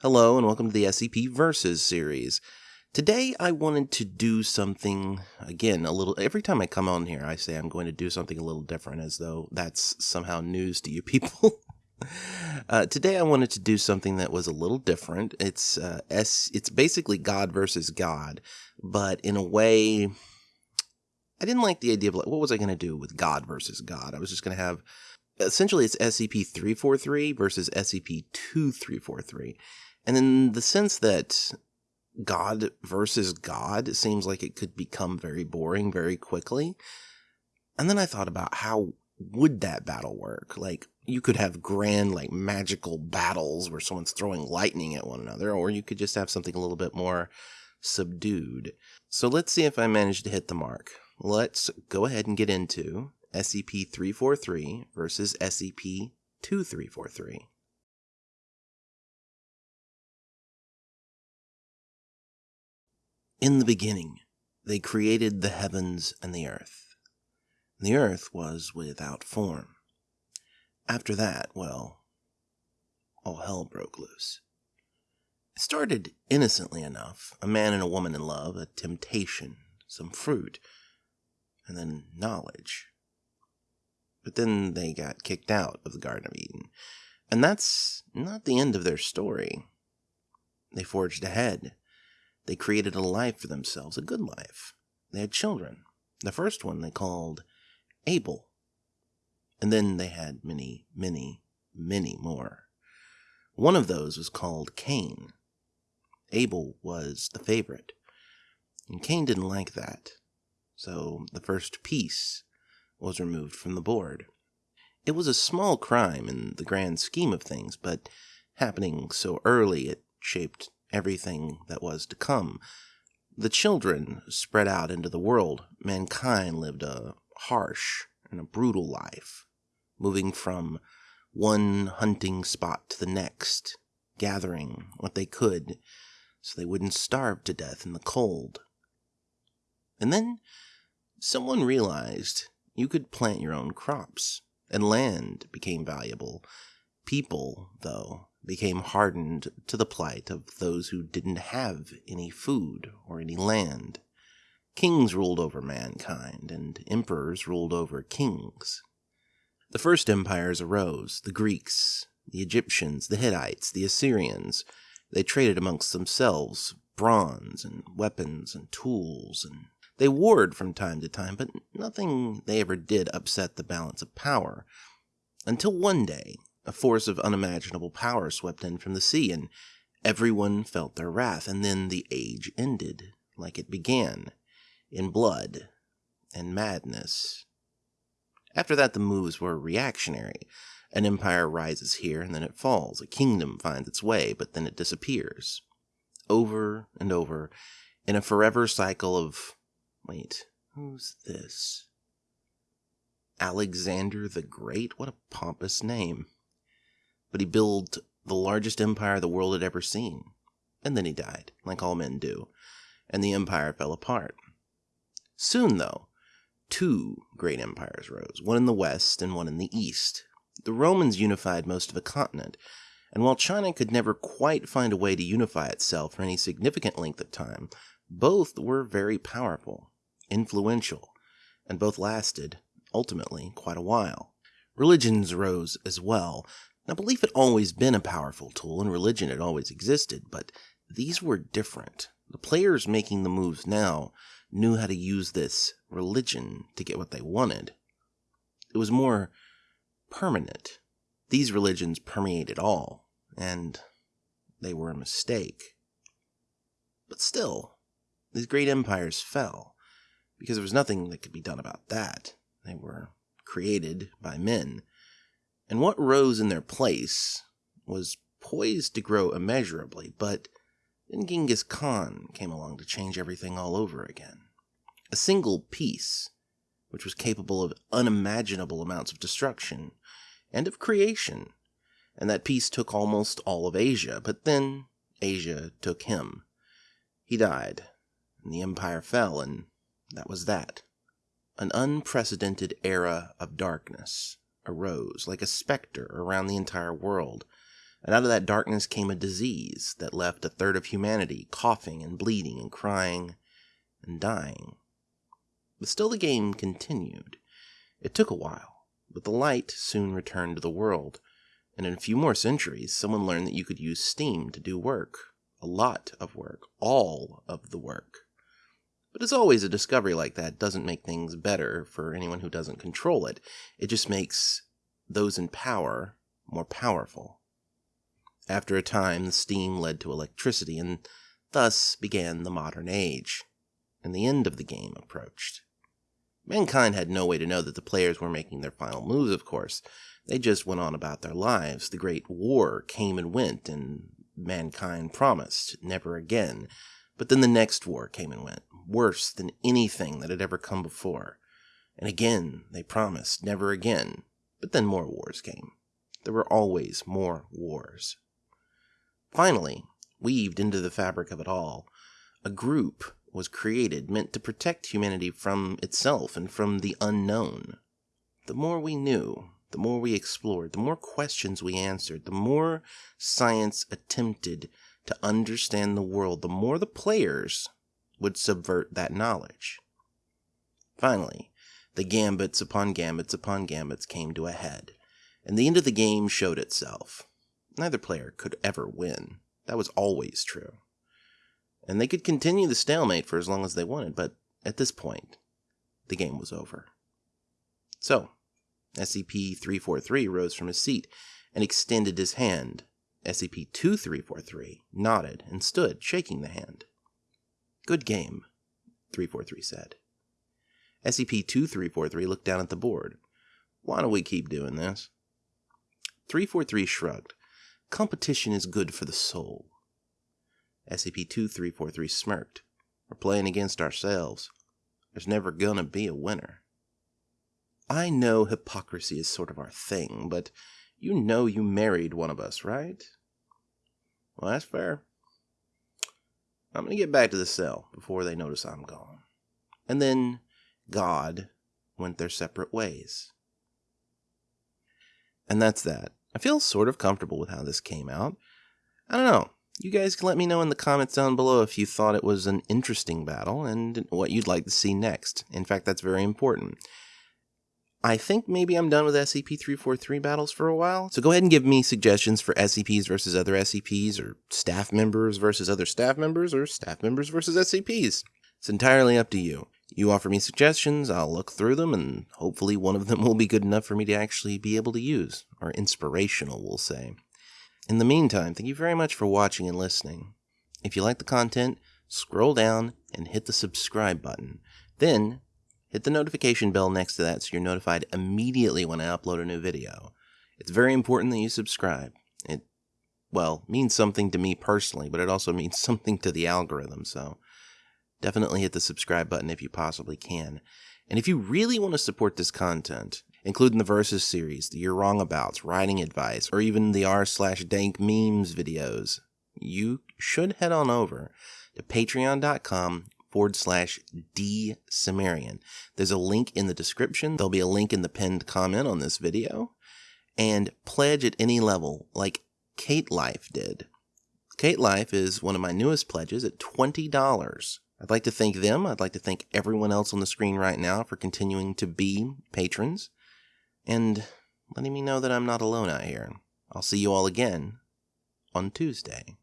Hello, and welcome to the SCP Versus series. Today, I wanted to do something, again, a little. Every time I come on here, I say I'm going to do something a little different, as though that's somehow news to you people. uh, today, I wanted to do something that was a little different. It's uh, S. It's basically God versus God, but in a way, I didn't like the idea of like, what was I going to do with God versus God? I was just going to have essentially it's SCP 343 versus SCP 2343. And in the sense that God versus God seems like it could become very boring very quickly. And then I thought about how would that battle work? Like you could have grand like magical battles where someone's throwing lightning at one another or you could just have something a little bit more subdued. So let's see if I managed to hit the mark. Let's go ahead and get into SCP-343 versus SCP-2343. In the beginning, they created the heavens and the earth. The earth was without form. After that, well, all hell broke loose. It started innocently enough a man and a woman in love, a temptation, some fruit, and then knowledge. But then they got kicked out of the Garden of Eden. And that's not the end of their story. They forged ahead they created a life for themselves, a good life. They had children. The first one they called Abel. And then they had many, many, many more. One of those was called Cain. Abel was the favorite. And Cain didn't like that. So the first piece was removed from the board. It was a small crime in the grand scheme of things, but happening so early it shaped everything that was to come. The children spread out into the world. Mankind lived a harsh and a brutal life, moving from one hunting spot to the next, gathering what they could so they wouldn't starve to death in the cold. And then someone realized you could plant your own crops, and land became valuable. People, though, became hardened to the plight of those who didn't have any food or any land. Kings ruled over mankind, and emperors ruled over kings. The first empires arose the Greeks, the Egyptians, the Hittites, the Assyrians. They traded amongst themselves bronze and weapons and tools, and they warred from time to time, but nothing they ever did upset the balance of power. Until one day, a force of unimaginable power swept in from the sea, and everyone felt their wrath. And then the age ended, like it began, in blood and madness. After that, the moves were reactionary. An empire rises here, and then it falls. A kingdom finds its way, but then it disappears. Over and over, in a forever cycle of. Wait, who's this? Alexander the Great? What a pompous name but he built the largest empire the world had ever seen. And then he died, like all men do, and the empire fell apart. Soon, though, two great empires rose, one in the west and one in the east. The Romans unified most of the continent, and while China could never quite find a way to unify itself for any significant length of time, both were very powerful, influential, and both lasted, ultimately, quite a while. Religions rose as well, now, belief had always been a powerful tool, and religion had always existed, but these were different. The players making the moves now knew how to use this religion to get what they wanted. It was more permanent. These religions permeated all, and they were a mistake. But still, these great empires fell, because there was nothing that could be done about that. They were created by men and what rose in their place was poised to grow immeasurably, but then Genghis Khan came along to change everything all over again. A single piece, which was capable of unimaginable amounts of destruction and of creation, and that piece took almost all of Asia, but then Asia took him. He died, and the empire fell, and that was that. An unprecedented era of darkness arose like a specter around the entire world. And out of that darkness came a disease that left a third of humanity coughing and bleeding and crying and dying. But still the game continued. It took a while, but the light soon returned to the world, and in a few more centuries, someone learned that you could use steam to do work. A lot of work. All of the work. But as always, a discovery like that doesn't make things better for anyone who doesn't control it. It just makes those in power more powerful. After a time, the steam led to electricity, and thus began the modern age, and the end of the game approached. Mankind had no way to know that the players were making their final moves, of course. They just went on about their lives. The Great War came and went, and mankind promised never again. But then the next war came and went, worse than anything that had ever come before. And again they promised never again. But then more wars came. There were always more wars. Finally, weaved into the fabric of it all, a group was created meant to protect humanity from itself and from the unknown. The more we knew, the more we explored, the more questions we answered, the more science attempted to understand the world, the more the players would subvert that knowledge. Finally, the gambits upon gambits upon gambits came to a head, and the end of the game showed itself. Neither player could ever win. That was always true and they could continue the stalemate for as long as they wanted, but at this point, the game was over. So, SCP 343 rose from his seat and extended his hand. SCP 2343 nodded and stood, shaking the hand. Good game, 343 said. SCP 2343 looked down at the board. Why don't we keep doing this? 343 shrugged. Competition is good for the soul. SCP-2343 smirked. We're playing against ourselves. There's never gonna be a winner. I know hypocrisy is sort of our thing, but you know you married one of us, right? Well, that's fair. I'm gonna get back to the cell before they notice I'm gone. And then God went their separate ways. And that's that. I feel sort of comfortable with how this came out. I don't know. You guys can let me know in the comments down below if you thought it was an interesting battle and what you'd like to see next. In fact, that's very important. I think maybe I'm done with SCP-343 battles for a while, so go ahead and give me suggestions for SCPs versus other SCPs, or staff members versus other staff members, or staff members versus SCPs. It's entirely up to you. You offer me suggestions, I'll look through them, and hopefully one of them will be good enough for me to actually be able to use, or inspirational, we'll say. In the meantime, thank you very much for watching and listening. If you like the content, scroll down and hit the subscribe button. Then, hit the notification bell next to that so you're notified immediately when I upload a new video. It's very important that you subscribe. It, well, means something to me personally, but it also means something to the algorithm, so definitely hit the subscribe button if you possibly can. And if you really want to support this content, including the Versus series, the You're Wrong Abouts, writing advice, or even the r slash dank memes videos, you should head on over to patreon.com forward slash D Cimmerian. There's a link in the description. There'll be a link in the pinned comment on this video. And pledge at any level, like Kate Life did. Kate Life is one of my newest pledges at $20. I'd like to thank them. I'd like to thank everyone else on the screen right now for continuing to be patrons and letting me know that I'm not alone out here. I'll see you all again on Tuesday.